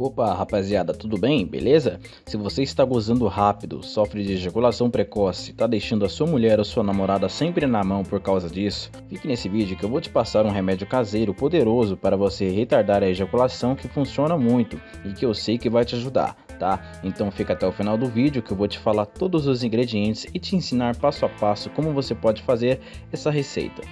Opa, rapaziada, tudo bem? Beleza? Se você está gozando rápido, sofre de ejaculação precoce, está deixando a sua mulher ou sua namorada sempre na mão por causa disso, fique nesse vídeo que eu vou te passar um remédio caseiro poderoso para você retardar a ejaculação que funciona muito e que eu sei que vai te ajudar, tá? Então fica até o final do vídeo que eu vou te falar todos os ingredientes e te ensinar passo a passo como você pode fazer essa receita.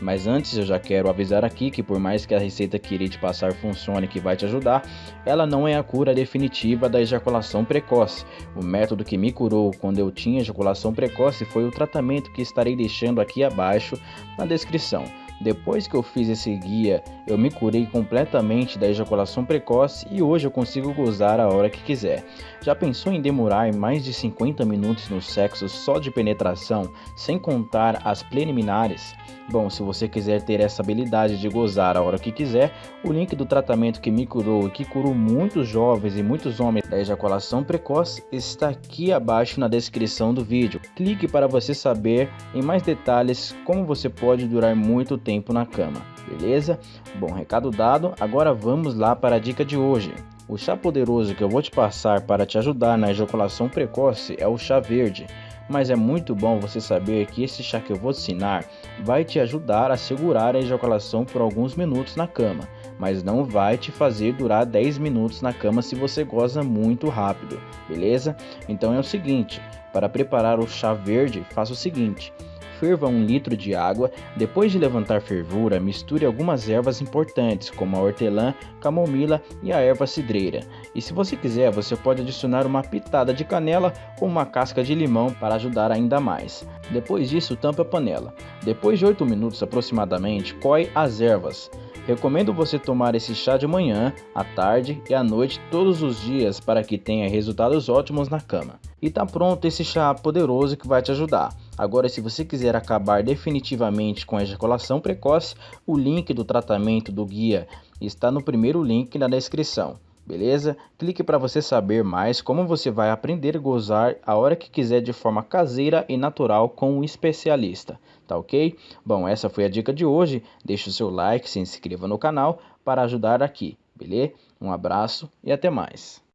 Mas antes eu já quero avisar aqui que por mais que a receita que irei te passar funcione que vai te ajudar, ela não é a cura definitiva da ejaculação precoce. O método que me curou quando eu tinha ejaculação precoce foi o tratamento que estarei deixando aqui abaixo na descrição. Depois que eu fiz esse guia, eu me curei completamente da ejaculação precoce e hoje eu consigo gozar a hora que quiser. Já pensou em demorar mais de 50 minutos no sexo só de penetração, sem contar as preliminares? Bom, se você quiser ter essa habilidade de gozar a hora que quiser, o link do tratamento que me curou e que curou muitos jovens e muitos homens da ejaculação precoce está aqui abaixo na descrição do vídeo. Clique para você saber em mais detalhes como você pode durar muito tempo na cama, beleza? Bom, recado dado, agora vamos lá para a dica de hoje. O chá poderoso que eu vou te passar para te ajudar na ejaculação precoce é o chá verde mas é muito bom você saber que esse chá que eu vou te ensinar vai te ajudar a segurar a ejaculação por alguns minutos na cama, mas não vai te fazer durar 10 minutos na cama se você goza muito rápido, beleza? Então é o seguinte, para preparar o chá verde, faça o seguinte: Ferva um litro de água. Depois de levantar fervura, misture algumas ervas importantes, como a hortelã, camomila e a erva cidreira. E se você quiser, você pode adicionar uma pitada de canela ou uma casca de limão para ajudar ainda mais. Depois disso, tampe a panela. Depois de 8 minutos aproximadamente, coe as ervas. Recomendo você tomar esse chá de manhã, à tarde e à noite todos os dias para que tenha resultados ótimos na cama. E tá pronto esse chá poderoso que vai te ajudar. Agora, se você quiser acabar definitivamente com a ejaculação precoce, o link do tratamento do guia está no primeiro link na descrição beleza? Clique para você saber mais como você vai aprender a gozar a hora que quiser de forma caseira e natural com um especialista, tá ok? Bom, essa foi a dica de hoje, deixe o seu like, se inscreva no canal para ajudar aqui, beleza? Um abraço e até mais.